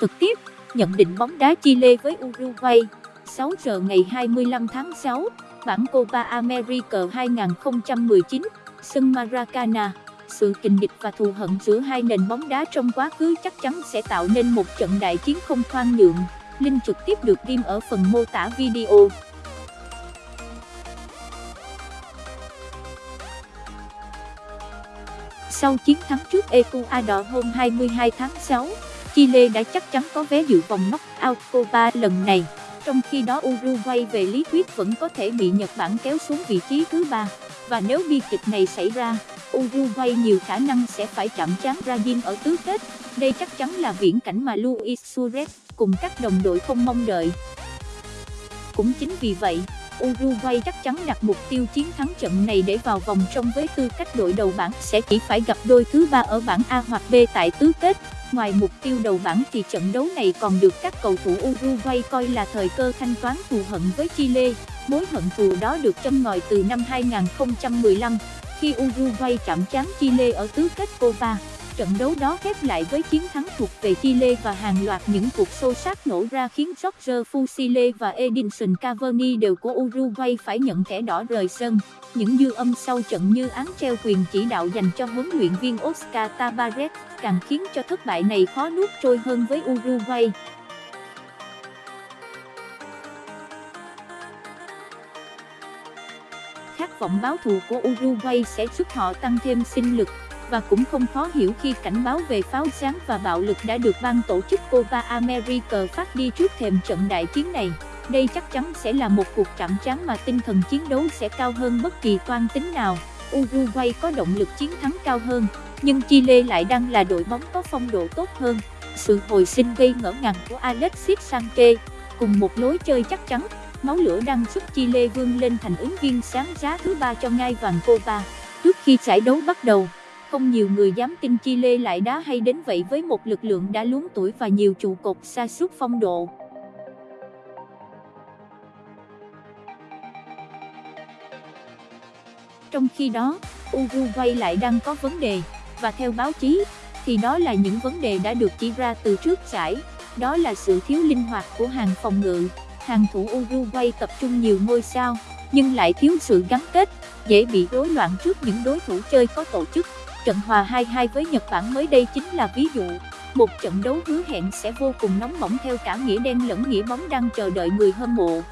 Thực tiếp, nhận định bóng đá Chile với Uruguay, 6 giờ ngày 25 tháng 6, bảng Copa America 2019, sân Maracana. Sự kình địch và thù hận giữa hai nền bóng đá trong quá khứ chắc chắn sẽ tạo nên một trận đại chiến không khoan nhượng. Link trực tiếp được ghim ở phần mô tả video. Sau chiến thắng trước Ecuador hôm 22 tháng 6, Chile đã chắc chắn có vé dự vòng knock-out Copa lần này. Trong khi đó Uruguay về lý thuyết vẫn có thể bị Nhật Bản kéo xuống vị trí thứ ba. Và nếu bi kịch này xảy ra, Uruguay nhiều khả năng sẽ phải chạm trán Brazil ở tứ kết. Đây chắc chắn là viễn cảnh mà Luis Suarez cùng các đồng đội không mong đợi. Cũng chính vì vậy, Uruguay chắc chắn đặt mục tiêu chiến thắng trận này để vào vòng trong với tư cách đội đầu bảng sẽ chỉ phải gặp đôi thứ ba ở bảng A hoặc B tại tứ kết. Ngoài mục tiêu đầu bảng thì trận đấu này còn được các cầu thủ Uruguay coi là thời cơ thanh toán thù hận với Chile. Mối hận thù đó được châm ngòi từ năm 2015, khi Uruguay chạm trán Chile ở tứ kết Copa. Trận đấu đó khép lại với chiến thắng thuộc về Chile và hàng loạt những cuộc xô sát nổ ra khiến George Fusile và Edinson Cavani đều của Uruguay phải nhận thẻ đỏ rời sân. Những dư âm sau trận như án treo quyền chỉ đạo dành cho huấn luyện viên Oscar Tabaret càng khiến cho thất bại này khó nuốt trôi hơn với Uruguay. Khát vọng báo thù của Uruguay sẽ giúp họ tăng thêm sinh lực và cũng không khó hiểu khi cảnh báo về pháo sáng và bạo lực đã được ban tổ chức Copa America phát đi trước thềm trận đại chiến này. Đây chắc chắn sẽ là một cuộc chạm trán mà tinh thần chiến đấu sẽ cao hơn bất kỳ toan tính nào. Uruguay có động lực chiến thắng cao hơn, nhưng Chile lại đang là đội bóng có phong độ tốt hơn. Sự hồi sinh gây ngỡ ngàng của Alexis Sanchez, cùng một lối chơi chắc chắn, máu lửa đang giúp Chile vươn lên thành ứng viên sáng giá thứ ba cho ngai vàng Copa. Trước khi giải đấu bắt đầu, không nhiều người dám tin chi Lê lại đá hay đến vậy với một lực lượng đã luống tuổi và nhiều trụ cột xa suốt phong độ. Trong khi đó, Uruguay lại đang có vấn đề, và theo báo chí, thì đó là những vấn đề đã được chỉ ra từ trước giải, đó là sự thiếu linh hoạt của hàng phòng ngự. Hàng thủ Uruguay tập trung nhiều ngôi sao, nhưng lại thiếu sự gắn kết, dễ bị rối loạn trước những đối thủ chơi có tổ chức. Trận hòa 2-2 với Nhật Bản mới đây chính là ví dụ. Một trận đấu hứa hẹn sẽ vô cùng nóng bỏng theo cả nghĩa đen lẫn nghĩa bóng đang chờ đợi người hâm mộ.